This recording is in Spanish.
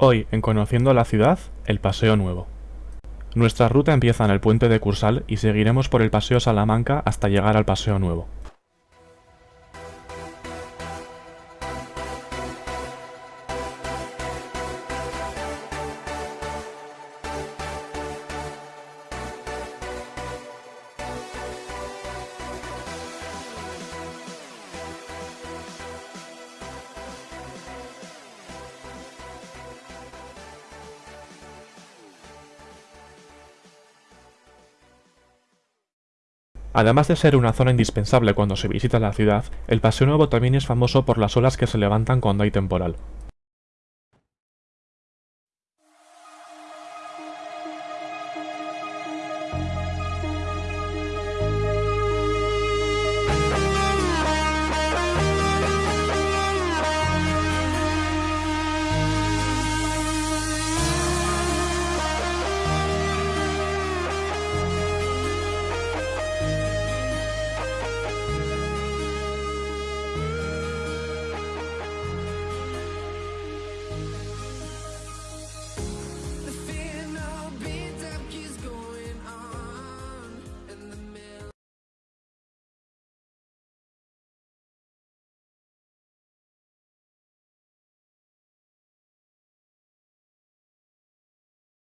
Hoy, en Conociendo la Ciudad, el Paseo Nuevo. Nuestra ruta empieza en el puente de Cursal y seguiremos por el Paseo Salamanca hasta llegar al Paseo Nuevo. Además de ser una zona indispensable cuando se visita la ciudad, el Paseo Nuevo también es famoso por las olas que se levantan cuando hay temporal.